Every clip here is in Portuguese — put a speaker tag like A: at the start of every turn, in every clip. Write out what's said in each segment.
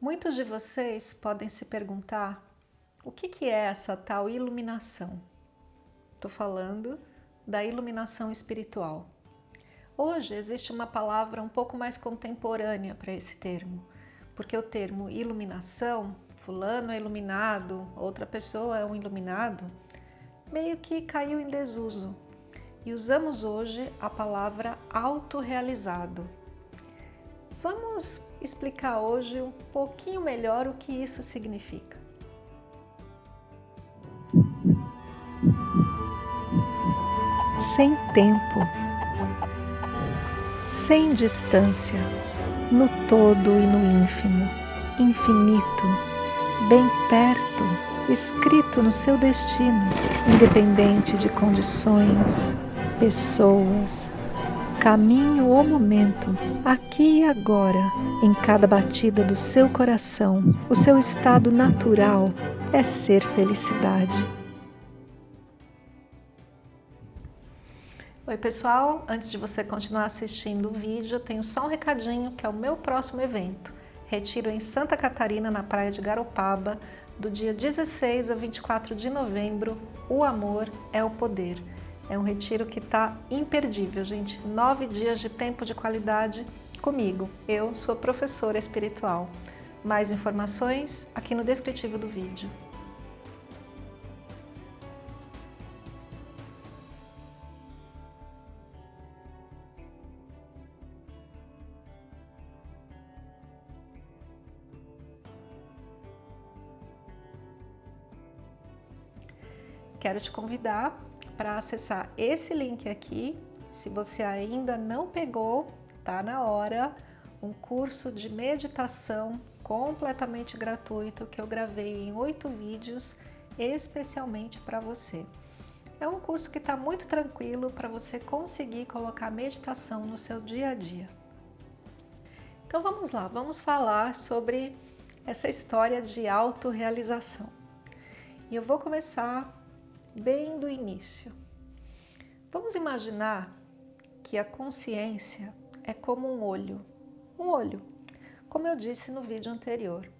A: Muitos de vocês podem se perguntar o que, que é essa tal iluminação? Estou falando da iluminação espiritual. Hoje existe uma palavra um pouco mais contemporânea para esse termo, porque o termo iluminação, fulano é iluminado, outra pessoa é um iluminado, meio que caiu em desuso e usamos hoje a palavra autorrealizado. Vamos explicar hoje um pouquinho melhor o que isso significa. Sem tempo, sem distância, no todo e no ínfimo, infinito, bem perto, escrito no seu destino, independente de condições, pessoas, caminho ou momento, aqui e agora, em cada batida do seu coração, o seu estado natural é ser felicidade. Oi pessoal, antes de você continuar assistindo o vídeo, tenho só um recadinho que é o meu próximo evento. Retiro em Santa Catarina, na praia de Garopaba, do dia 16 a 24 de novembro, O Amor é o Poder. É um retiro que está imperdível, gente. Nove dias de tempo de qualidade comigo. Eu sou professora espiritual. Mais informações aqui no descritivo do vídeo. Quero te convidar para acessar esse link aqui. Se você ainda não pegou, tá na hora, um curso de meditação completamente gratuito que eu gravei em oito vídeos especialmente para você. É um curso que está muito tranquilo para você conseguir colocar meditação no seu dia a dia. Então vamos lá, vamos falar sobre essa história de autorrealização. E eu vou começar bem do início. Vamos imaginar que a consciência é como um olho. Um olho, como eu disse no vídeo anterior.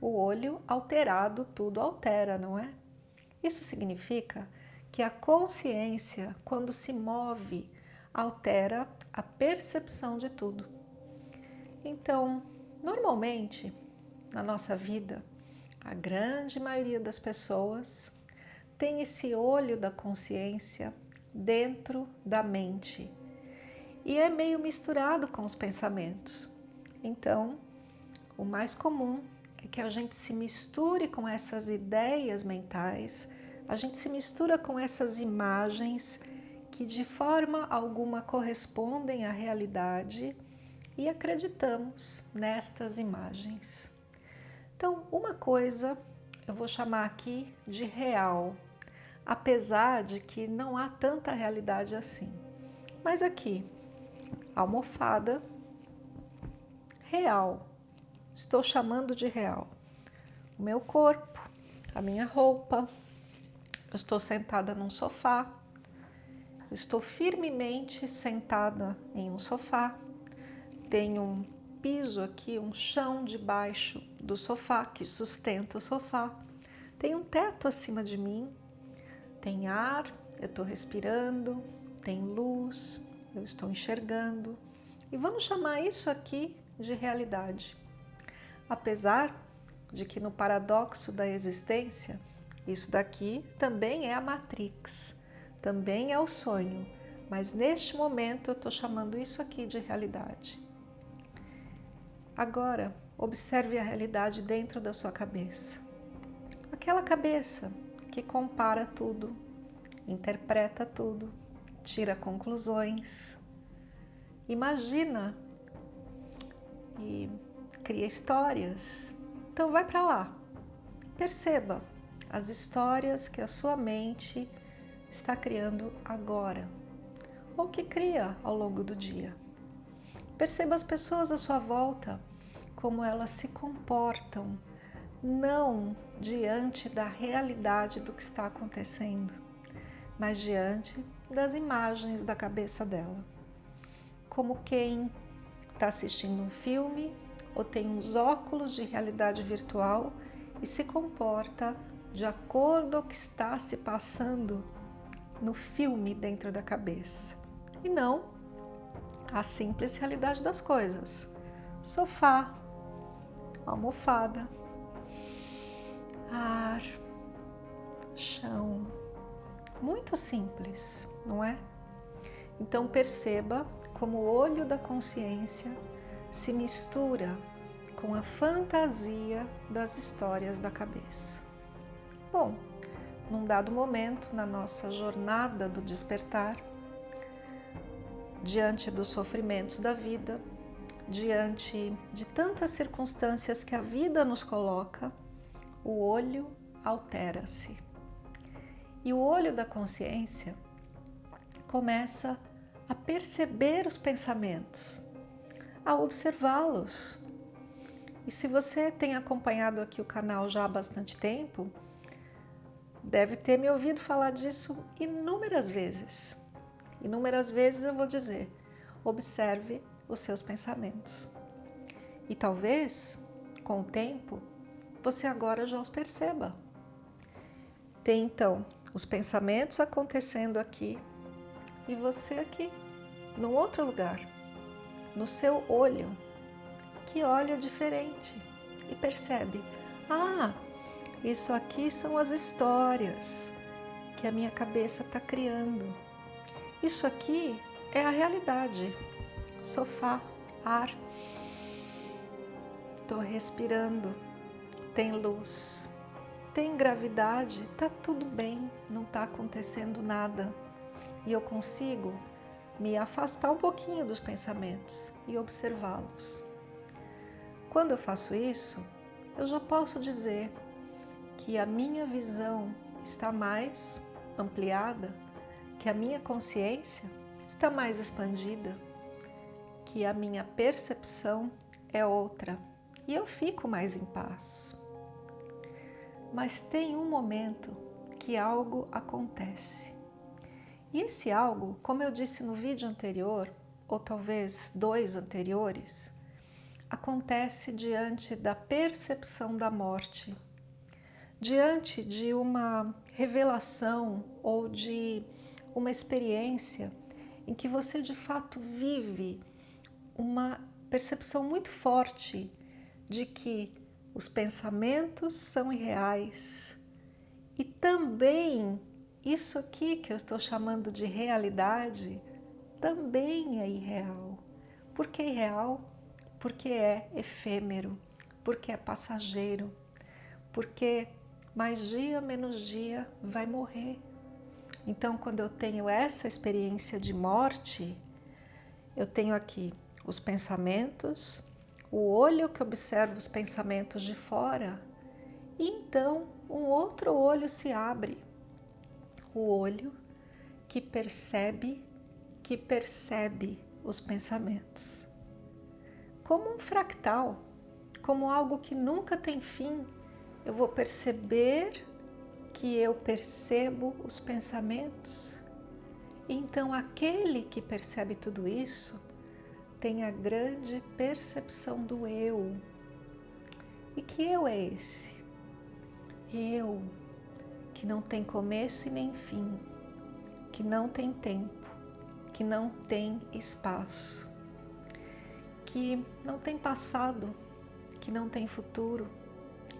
A: O olho alterado tudo altera, não é? Isso significa que a consciência, quando se move, altera a percepção de tudo. Então, normalmente, na nossa vida, a grande maioria das pessoas tem esse olho da consciência dentro da mente e é meio misturado com os pensamentos. Então, o mais comum é que a gente se misture com essas ideias mentais, a gente se mistura com essas imagens que de forma alguma correspondem à realidade e acreditamos nestas imagens. Então, uma coisa eu vou chamar aqui de real, apesar de que não há tanta realidade assim. Mas aqui, almofada, real, estou chamando de real. O meu corpo, a minha roupa, eu estou sentada num sofá, eu estou firmemente sentada em um sofá, tenho um piso aqui, um chão debaixo do sofá que sustenta o sofá, tem um teto acima de mim, tem ar, eu estou respirando, tem luz, eu estou enxergando. E vamos chamar isso aqui de realidade. Apesar de que no paradoxo da existência, isso daqui também é a Matrix, também é o sonho, mas neste momento eu estou chamando isso aqui de realidade. Agora, observe a realidade dentro da sua cabeça. Aquela cabeça que compara tudo, interpreta tudo, tira conclusões, imagina e cria histórias. Então vai para lá, perceba as histórias que a sua mente está criando agora ou que cria ao longo do dia. Perceba as pessoas à sua volta, como elas se comportam, não diante da realidade do que está acontecendo, mas diante das imagens da cabeça dela. Como quem está assistindo um filme ou tem uns óculos de realidade virtual e se comporta de acordo o que está se passando no filme dentro da cabeça. E não a simples realidade das coisas. Sofá, almofada, ar, chão. Muito simples, não é? Então perceba como o olho da consciência se mistura com a fantasia das histórias da cabeça. Bom, num dado momento na nossa jornada do despertar, diante dos sofrimentos da vida, diante de tantas circunstâncias que a vida nos coloca, o olho altera-se. E o olho da consciência começa a perceber os pensamentos, a observá-los. E se você tem acompanhado aqui o canal já há bastante tempo, deve ter me ouvido falar disso inúmeras vezes. Inúmeras vezes eu vou dizer, observe os seus pensamentos. E talvez, com o tempo, você agora já os perceba. Tem então os pensamentos acontecendo aqui e você aqui, no outro lugar, no seu olho, que olha diferente e percebe, ah, isso aqui são as histórias que a minha cabeça está criando. Isso aqui é a realidade. Sofá, ar. Estou respirando. Tem luz. Tem gravidade. Tá tudo bem. Não está acontecendo nada. E eu consigo me afastar um pouquinho dos pensamentos e observá-los. Quando eu faço isso, eu já posso dizer que a minha visão está mais ampliada, que a minha consciência está mais expandida, que a minha percepção é outra e eu fico mais em paz. Mas tem um momento que algo acontece. E esse algo, como eu disse no vídeo anterior, ou talvez dois anteriores, acontece diante da percepção da morte diante de uma revelação ou de uma experiência em que você de fato vive uma percepção muito forte de que os pensamentos são irreais e também isso aqui que eu estou chamando de realidade também é irreal. Por que irreal? Porque é efêmero, porque é passageiro, porque mais dia menos dia vai morrer. Então, quando eu tenho essa experiência de morte, eu tenho aqui os pensamentos, o olho que observa os pensamentos de fora, e então um outro olho se abre, o olho que percebe, que percebe os pensamentos. Como um fractal, como algo que nunca tem fim, eu vou perceber que eu percebo os pensamentos. Então, aquele que percebe tudo isso tem a grande percepção do eu. E que eu é esse? Eu, que não tem começo e nem fim, que não tem tempo, que não tem espaço, que não tem passado, que não tem futuro,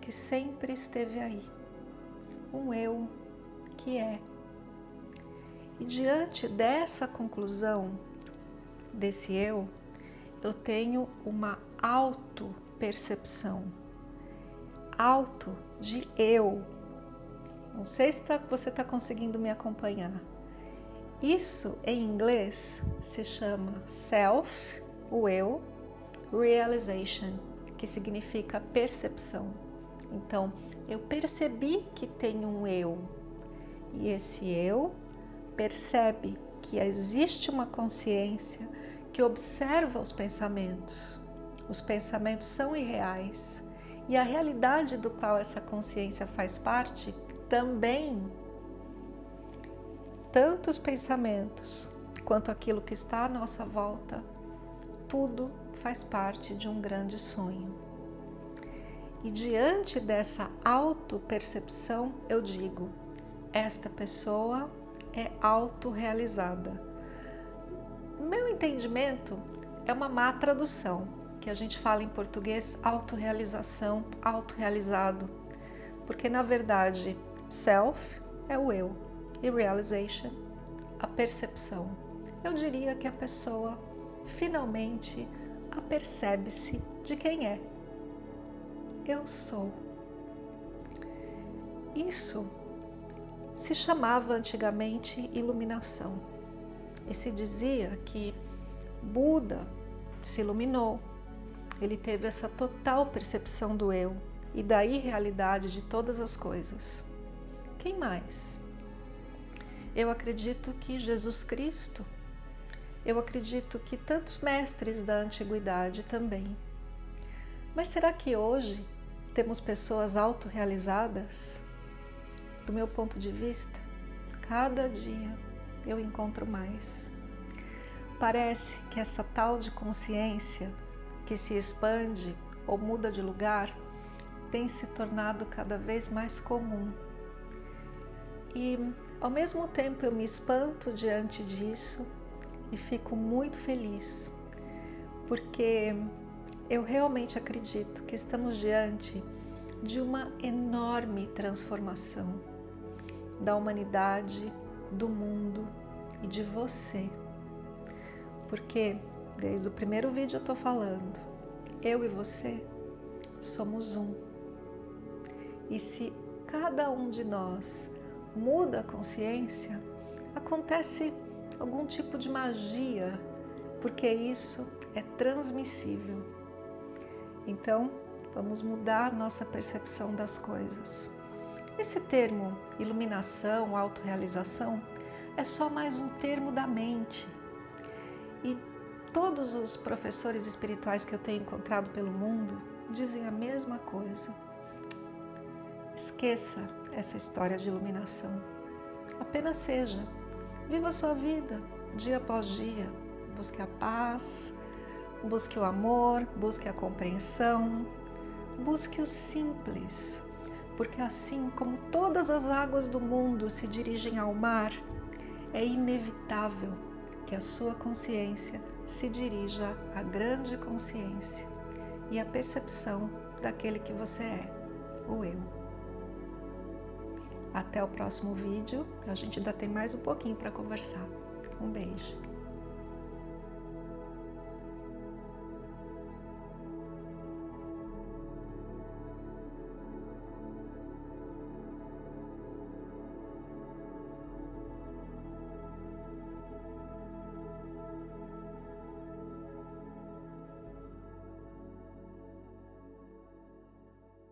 A: que sempre esteve aí, um eu que é. E diante dessa conclusão, desse eu, eu tenho uma auto-percepção, auto de eu. Não sei se tá, você está conseguindo me acompanhar. Isso em inglês se chama self, o eu, realization, que significa percepção. Então, eu percebi que tem um eu e esse eu percebe que existe uma consciência que observa os pensamentos. Os pensamentos são irreais e a realidade do qual essa consciência faz parte também. Tanto os pensamentos quanto aquilo que está à nossa volta, tudo faz parte de um grande sonho. E diante dessa auto-percepção, eu digo, esta pessoa é autorrealizada. No meu entendimento, é uma má tradução, que a gente fala em português autorrealização, autorrealizado, porque na verdade self é o eu e realization a percepção. Eu diria que a pessoa finalmente apercebe-se de quem é. Eu sou. Isso se chamava antigamente iluminação. E se dizia que Buda se iluminou, ele teve essa total percepção do eu e da irrealidade de todas as coisas. Quem mais? Eu acredito que Jesus Cristo, eu acredito que tantos mestres da antiguidade também. Mas será que hoje temos pessoas autorrealizadas? Do meu ponto de vista, cada dia eu encontro mais. Parece que essa tal de consciência que se expande ou muda de lugar tem se tornado cada vez mais comum. E ao mesmo tempo eu me espanto diante disso e fico muito feliz, porque eu realmente acredito que estamos diante de uma enorme transformação da humanidade, do mundo e de você porque desde o primeiro vídeo eu estou falando, eu e você somos um. E se cada um de nós muda a consciência, acontece algum tipo de magia, porque isso é transmissível. Então, vamos mudar nossa percepção das coisas. Esse termo iluminação, autorrealização, é só mais um termo da mente e todos os professores espirituais que eu tenho encontrado pelo mundo dizem a mesma coisa. Esqueça essa história de iluminação. Apenas seja. Viva a sua vida, dia após dia. Busque a paz, busque o amor, busque a compreensão, busque o simples. Porque assim como todas as águas do mundo se dirigem ao mar, é inevitável que a sua consciência se dirija à grande consciência e à percepção daquele que você é, o eu. Até o próximo vídeo, a gente ainda tem mais um pouquinho para conversar. Um beijo.